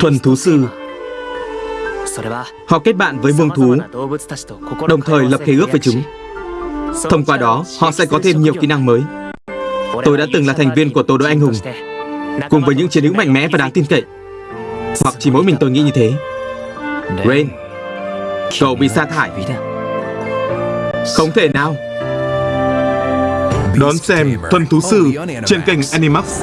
Thuần thú sư. Họ kết bạn với vương thú, Đồng thời lập khế ước với chúng. Thông qua đó, họ sẽ có thêm nhiều kỹ năng mới. Tôi đã từng là thành viên của tổ đội anh hùng, Cùng với những chiến hữu mạnh mẽ và đáng tin cậy. Hoặc chỉ mỗi mình tôi nghĩ như thế. Rain, Cậu bị sa thải. Không thể nào. Đón xem Thuần Thú Sư trên kênh Animax.